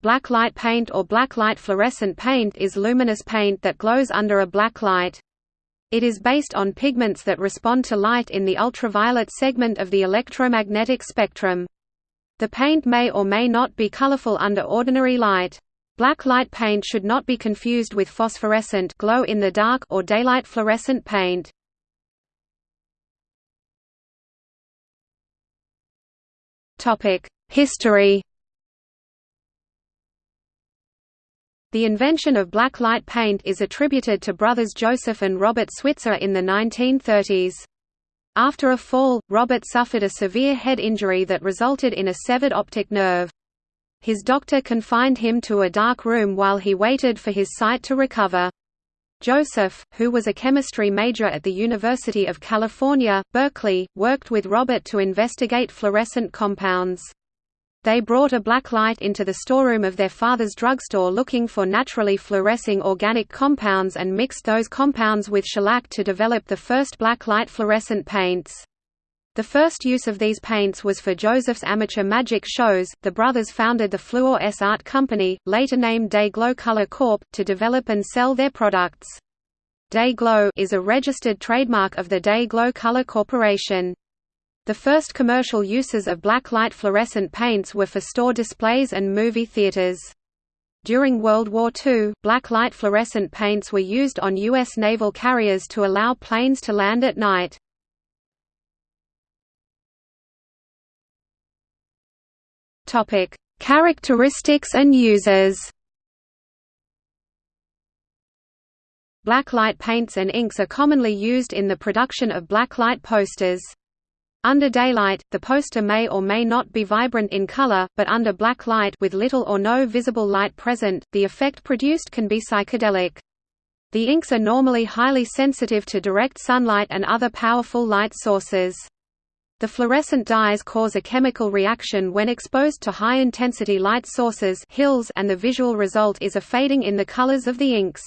Black light paint or black light fluorescent paint is luminous paint that glows under a black light. It is based on pigments that respond to light in the ultraviolet segment of the electromagnetic spectrum. The paint may or may not be colorful under ordinary light. Black light paint should not be confused with phosphorescent glow in the dark or daylight fluorescent paint. History The invention of black light paint is attributed to brothers Joseph and Robert Switzer in the 1930s. After a fall, Robert suffered a severe head injury that resulted in a severed optic nerve. His doctor confined him to a dark room while he waited for his sight to recover. Joseph, who was a chemistry major at the University of California, Berkeley, worked with Robert to investigate fluorescent compounds. They brought a black light into the storeroom of their father's drugstore looking for naturally fluorescing organic compounds and mixed those compounds with shellac to develop the first black light fluorescent paints. The first use of these paints was for Joseph's amateur magic shows. The brothers founded the Fluor S Art Company, later named Day-Glo Color Corp., to develop and sell their products. Day-Glo is a registered trademark of the Day-Glo Color Corporation. The first commercial uses of black light fluorescent paints were for store displays and movie theaters. During World War II, black light fluorescent paints were used on U.S. naval carriers to allow planes to land at night. Characteristics and uses. Blacklight paints and inks are commonly used in the production of blacklight posters. Under daylight, the poster may or may not be vibrant in color, but under black light with little or no visible light present, the effect produced can be psychedelic. The inks are normally highly sensitive to direct sunlight and other powerful light sources. The fluorescent dyes cause a chemical reaction when exposed to high-intensity light sources HILS and the visual result is a fading in the colors of the inks.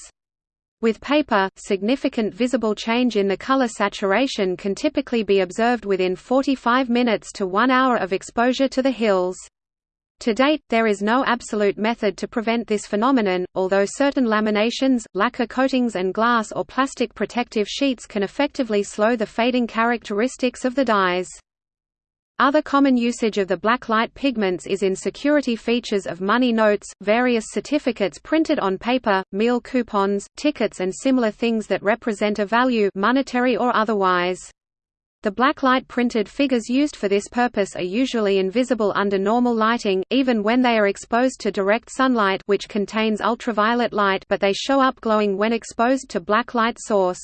With paper, significant visible change in the color saturation can typically be observed within 45 minutes to one hour of exposure to the HILS. To date, there is no absolute method to prevent this phenomenon, although certain laminations, lacquer coatings and glass or plastic protective sheets can effectively slow the fading characteristics of the dyes. Other common usage of the black light pigments is in security features of money notes, various certificates printed on paper, meal coupons, tickets and similar things that represent a value monetary or otherwise. The black light printed figures used for this purpose are usually invisible under normal lighting, even when they are exposed to direct sunlight which contains ultraviolet light but they show up glowing when exposed to black light source.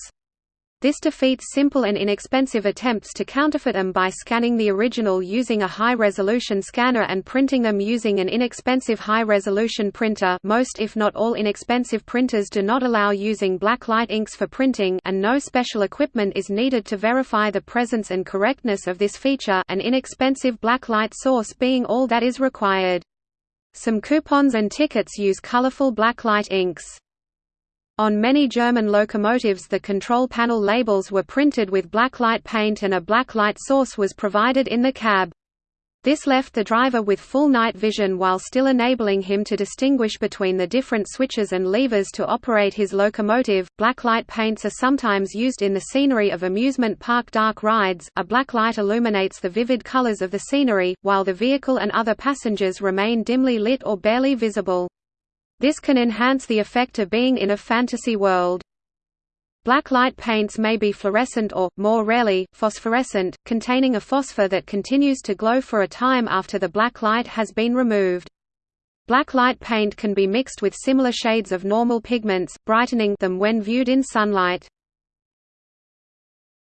This defeats simple and inexpensive attempts to counterfeit them by scanning the original using a high-resolution scanner and printing them using an inexpensive high-resolution printer most if not all inexpensive printers do not allow using black light inks for printing and no special equipment is needed to verify the presence and correctness of this feature an inexpensive black light source being all that is required. Some coupons and tickets use colorful black light inks. On many German locomotives the control panel labels were printed with blacklight paint and a blacklight source was provided in the cab. This left the driver with full night vision while still enabling him to distinguish between the different switches and levers to operate his locomotive. Blacklight paints are sometimes used in the scenery of amusement park dark rides. A blacklight illuminates the vivid colors of the scenery, while the vehicle and other passengers remain dimly lit or barely visible. This can enhance the effect of being in a fantasy world. Blacklight paints may be fluorescent or, more rarely, phosphorescent, containing a phosphor that continues to glow for a time after the black light has been removed. Blacklight paint can be mixed with similar shades of normal pigments, brightening them when viewed in sunlight.